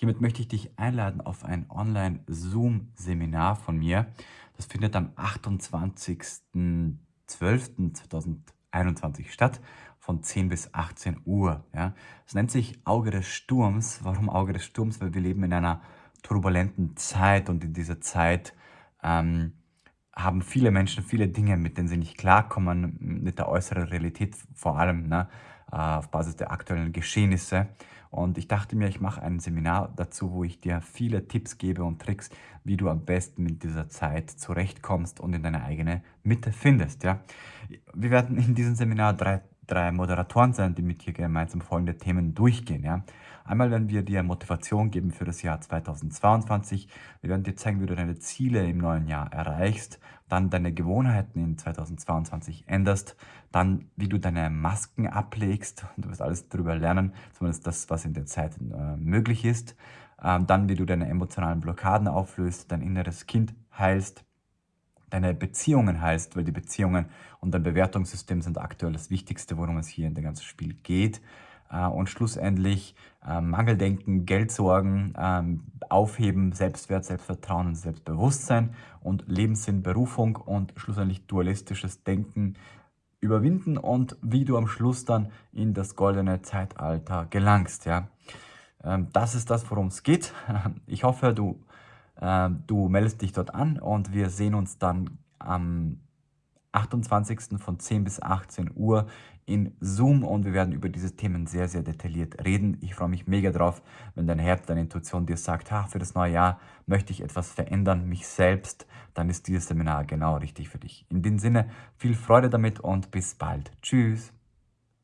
Hiermit möchte ich dich einladen auf ein Online-Zoom-Seminar von mir. Das findet am 28.12.2021 statt, von 10 bis 18 Uhr. Ja. Es nennt sich Auge des Sturms. Warum Auge des Sturms? Weil wir leben in einer turbulenten Zeit und in dieser Zeit ähm, haben viele Menschen viele Dinge, mit denen sie nicht klarkommen, mit der äußeren Realität vor allem, ne, äh, auf Basis der aktuellen Geschehnisse. Und ich dachte mir, ich mache ein Seminar dazu, wo ich dir viele Tipps gebe und Tricks, wie du am besten mit dieser Zeit zurechtkommst und in deine eigene Mitte findest. Ja? Wir werden in diesem Seminar drei, drei Moderatoren sein, die mit dir gemeinsam folgende Themen durchgehen. Ja? Einmal werden wir dir Motivation geben für das Jahr 2022. Wir werden dir zeigen, wie du deine Ziele im neuen Jahr erreichst, dann deine Gewohnheiten in 2022 änderst, dann wie du deine Masken ablegst. Du wirst alles darüber lernen, zumindest das, was in der Zeit äh, möglich ist. Ähm, dann wie du deine emotionalen Blockaden auflöst, dein inneres Kind heilst deine Beziehungen heilst, weil die Beziehungen und dein Bewertungssystem sind aktuell das Wichtigste, worum es hier in dem ganzen Spiel geht. Äh, und schlussendlich äh, Mangeldenken, Geldsorgen ähm, aufheben, Selbstwert, Selbstvertrauen und Selbstbewusstsein und Lebenssinn, Berufung und schlussendlich dualistisches Denken überwinden und wie du am Schluss dann in das goldene Zeitalter gelangst. Ja? Ähm, das ist das, worum es geht. Ich hoffe, du, du meldest dich dort an und wir sehen uns dann am 28. von 10 bis 18 Uhr in Zoom und wir werden über diese Themen sehr, sehr detailliert reden. Ich freue mich mega drauf, wenn dein Herz, deine Intuition dir sagt, ha, für das neue Jahr möchte ich etwas verändern, mich selbst, dann ist dieses Seminar genau richtig für dich. In dem Sinne, viel Freude damit und bis bald. Tschüss.